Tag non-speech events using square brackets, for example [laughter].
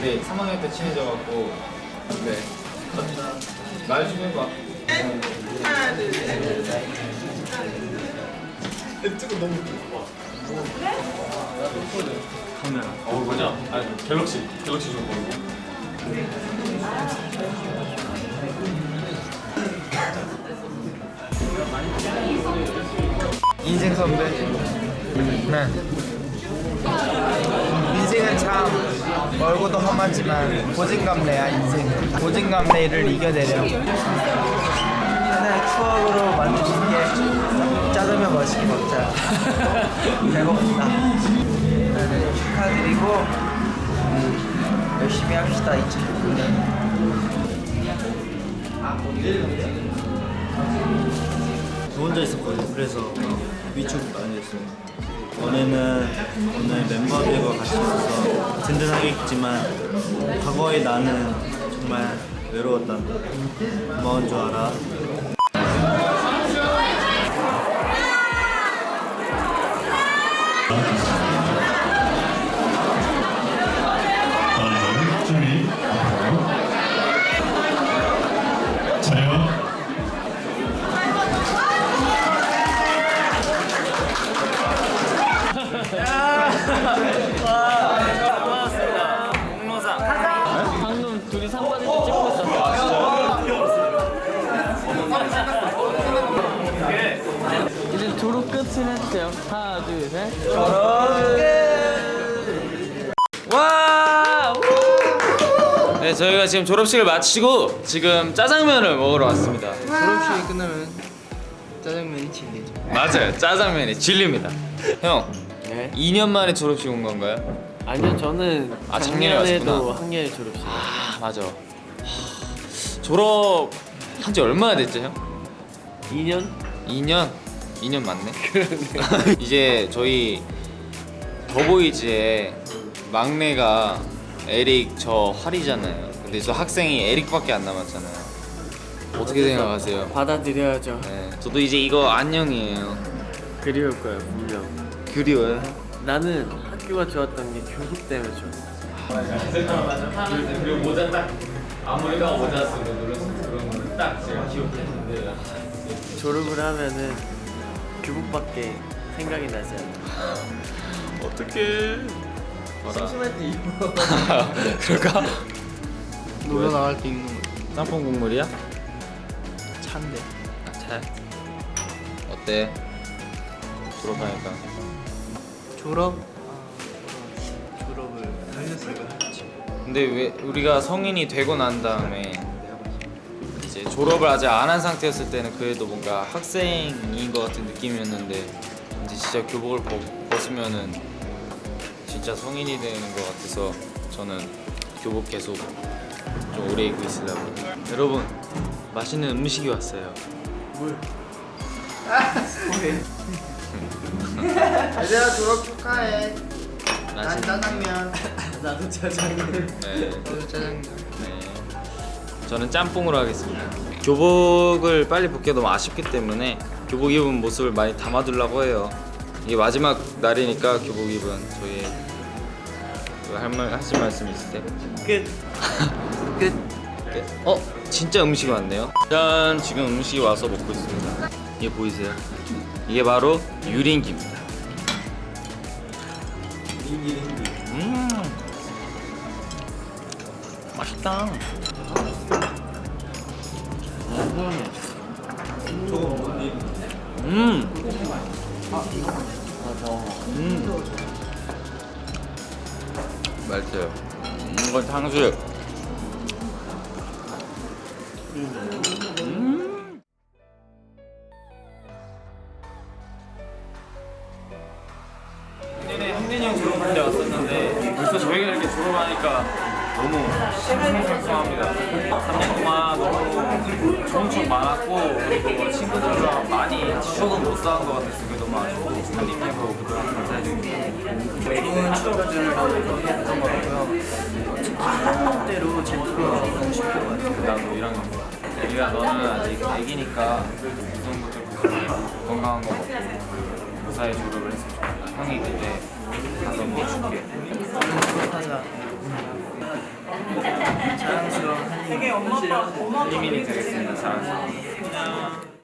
근데 3학년 때 친해져갖고 네. 말좀 해봐. 하나 둘 셋. 카메라. 어 뭐냐? 아 갤럭시. 갤럭시 좀 보고. 인생 선배. 네. 인생은 참 멀고도 험하지만 고진감래야 인생. 고진감래를 이겨내려. 하나의 추억으로 만드신 게 짜장면 맛있게 먹자. [laughs] 배고프다. 네, 축하드리고 음, 열심히 합시다 2019년. 저 혼자 있었거든요. 그래서 위축 많이 됐어요. 오늘은 오늘 멤버들과 같이 있어서 든든하겠지만 과거의 나는 정말 외로웠다. 고마운 줄 알아. 자, 졸업 끝을 해주세요. 하나, 둘, 셋. 와! 우! 네, 저희가 지금 졸업식을 마치고 지금 짜장면을 먹으러 왔습니다. 졸업식이 끝나면 짜장면이 진리죠. 맞아요, 짜장면이 진리입니다. 형, 네. 2년 만에 졸업식 온 건가요? 아니요, 저는 아, 작년에 작년에도. 학년에 졸업식. 아, 맞아. 하, 졸업 한 지 얼마나 됐죠, 형? 2년? 2년? 2년 맞네. [laughs] 이제 저희 더보이즈의 막내가 에릭 저 활이잖아요. 근데 저 학생이 에릭밖에 안 남았잖아요. 어떻게 생각하세요? 받아들여야죠. 네, 저도 이제 이거 안녕이에요. 그리울 거예요, 분명. 그리워요. 나는 학교가 좋았던 게 교복 때문에 좋아. 그리고 모자 딱 아무리가 모자 쓰고 그런 거를 딱 제가 기억했는데 졸업을 하면은 교복밖에 생각이 나지 않아. 어떡해. 심심할 때 입어. [laughs] 그럴까? 놀러 나갈 때 입는 거. 짬뽕 국물이야? 찬데. 잘. 어때? 졸업하니까. 졸업? 아, 졸업을 했지. 근데 왜 우리가 성인이 되고 난 다음에 이제 졸업을 아직 안 한 상태였을 때는 그래도 뭔가 학생인 것 같은 느낌이었는데 이제 진짜 교복을 벗, 벗으면은 진짜 성인이 되는 것 같아서 저는 교복 계속 좀 오래 입고 있으려고 여러분 맛있는 음식이 왔어요 얘들아 졸업 축하해. 난 짜장면. 나도 짜장면. 네. 나도 짜장면. 네. 저는 짬뽕으로 하겠습니다. 교복을 빨리 벗기 너무 아쉽기 때문에 교복 입은 모습을 많이 담아두려고 해요. 이게 마지막 날이니까 교복 입은 저희 그 할말 하실 말씀 있으세요? 끝. [laughs] 끝. 끝. 어 진짜 음식이 왔네요. 짠 지금 음식이 와서 먹고 있습니다. 이게 보이세요? 이게 바로 유린기입니다. 음 맛있다. 음. 음. 맛있어요. 음, 이건 탕수육. 음. 작년에 형민이 형 졸업할 때 왔었는데 벌써 저희가 이렇게 졸업하니까 너무 싱숭생숭합니다. 3년 동안 너무 좋은 추억 많았고 그리고 친구들이랑 많이 추억은 못 쌓은 것 같아서 그게 너무 아쉽고 한입해서 그동안 감사해드립니다. 좋은 추억들을 했던 것 같고요. 학년대로 제대로 하고 싶은 것 같아요. 나도 1학년 애기가 너는 아직 애기니까 우선부터 건강한 거 먹고 무사히 졸업을 했으면 좋겠다 형이 그때 가서 뭐 줄게 하자. 자랑스러운 되게 엄마 아빠 엄마 아빠 되게 사랑스러운